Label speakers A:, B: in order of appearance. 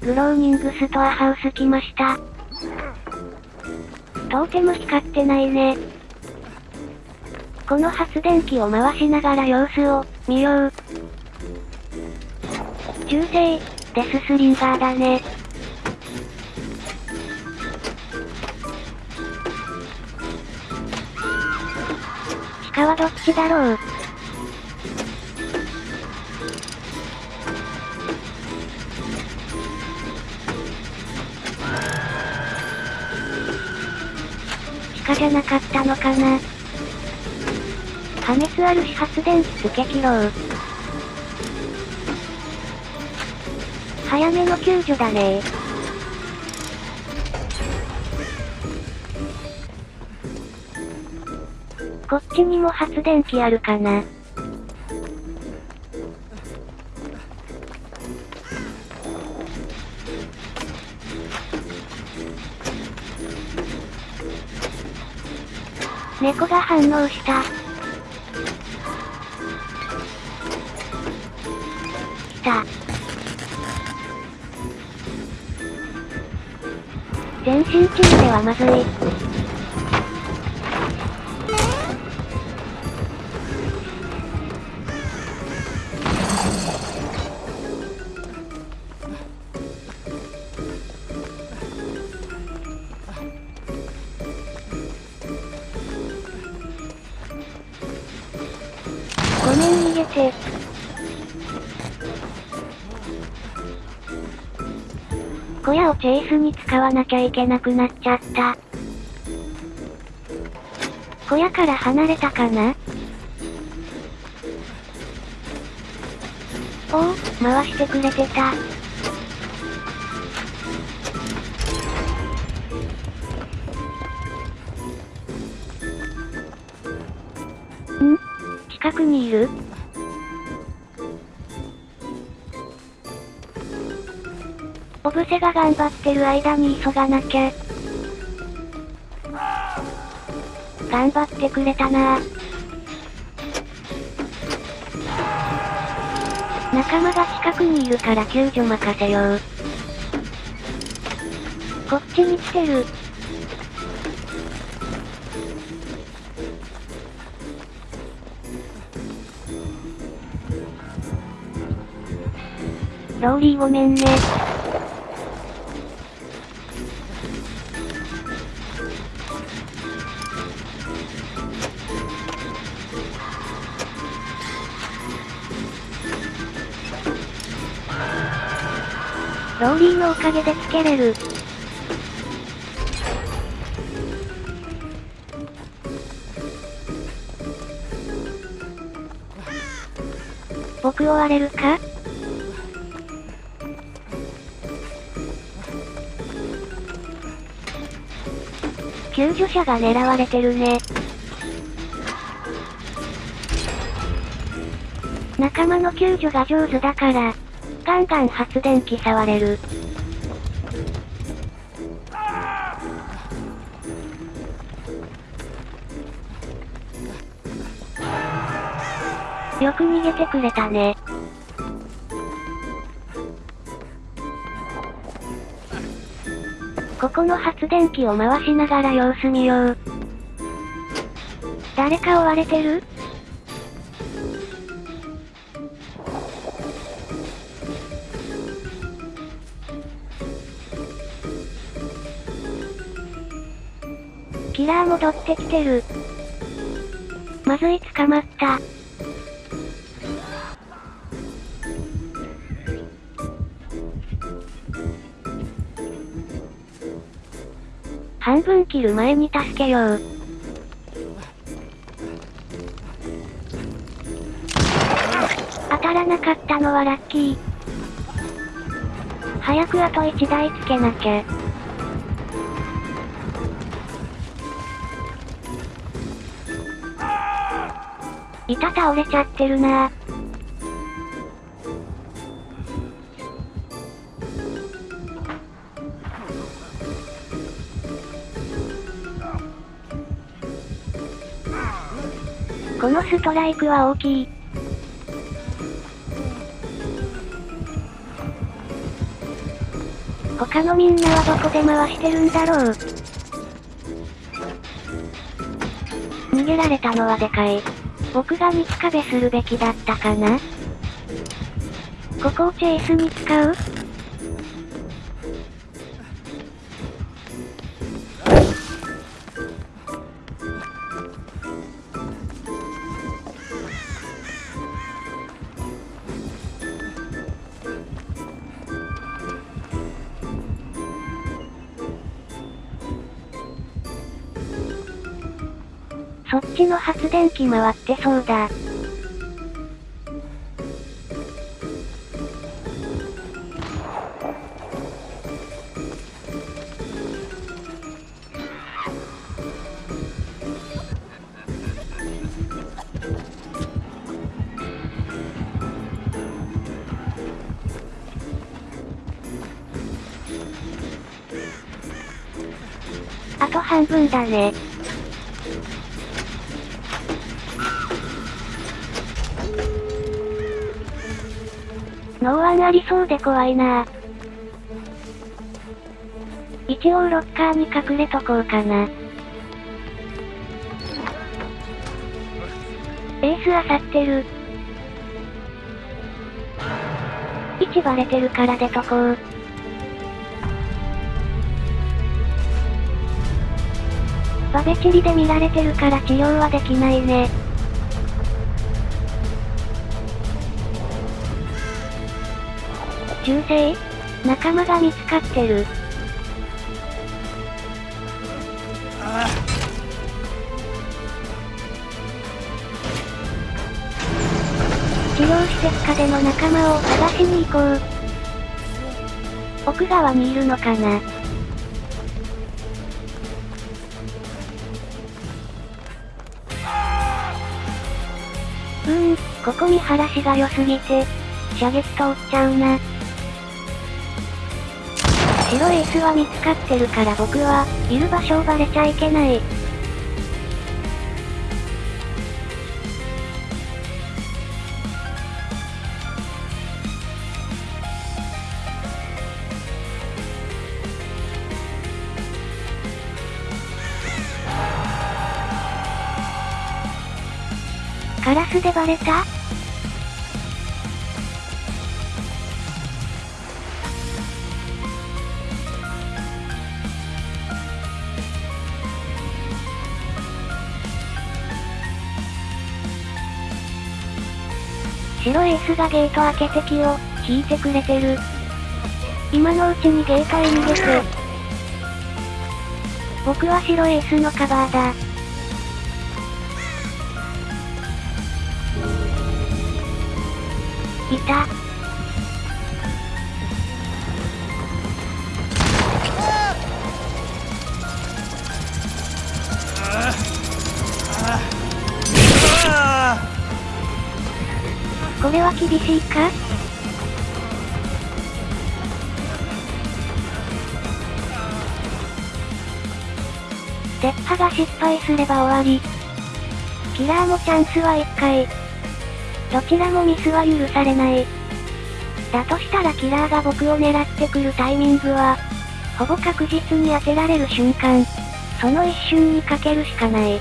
A: グローニングストアハウス来ました。とても光ってないね。この発電機を回しながら様子を、見よう。中性、デススリンガーだね。鹿はどっちだろう？じゃなかったのかな破滅あるし発電機付け切ろう。早めの救助だねこっちにも発電機あるかな。猫が反応した。来た。全身中ではまずい。面逃げて。小屋をチェイスに使わなきゃいけなくなっちゃった。小屋から離れたかな？おお、回してくれてた。近くにいる？オブセが頑張ってる間に急がなきゃ。頑張ってくれたな仲間が近くにいるから救助任せよう。こっちに来てる。ローリーごめんね。ローリーのおかげでつけれる。僕追われるか？救助者が狙われてるね。仲間の救助が上手だから、ガンガン発電機触れる。よく逃げてくれたね。ここの発電機を回しながら様子見よう。誰か追われてる？キラー戻ってきてる。まずい捕まった。半分切る前に助けよう。当たらなかったのはラッキー。早くあと1台つけなきゃ。板倒れちゃってるなこのストライクは大きい。他のみんなはどこで回してるんだろう逃げられたのはでかい。僕が肉壁するべきだったかなここをチェイスに使う？そっちの発電機回ってそうだ。あと半分だね。ノーワンありそうで怖いな一応ロッカーに隠れとこうかな。エースあさってる。位置バレてるから出とこう。バベチリで見られてるから治療はできないね。銃声仲間が見つかってる。治療施設下での仲間を探しに行こう。奥側にいるのかな？うーん、ここ見晴らしが良すぎて、射撃通っちゃうな。白エースは見つかってるから僕は、いる場所をバレちゃいけない。カラスでバレた？白エースがゲート開けて気を引いてくれてる。今のうちにゲートへ逃げて。僕は白エースのカバーだ。いた。厳しいか？鉄破が失敗すれば終わり。キラーもチャンスは1回。どちらもミスは許されない。だとしたらキラーが僕を狙ってくるタイミングは、ほぼ確実に当てられる瞬間。その一瞬にかけるしかない。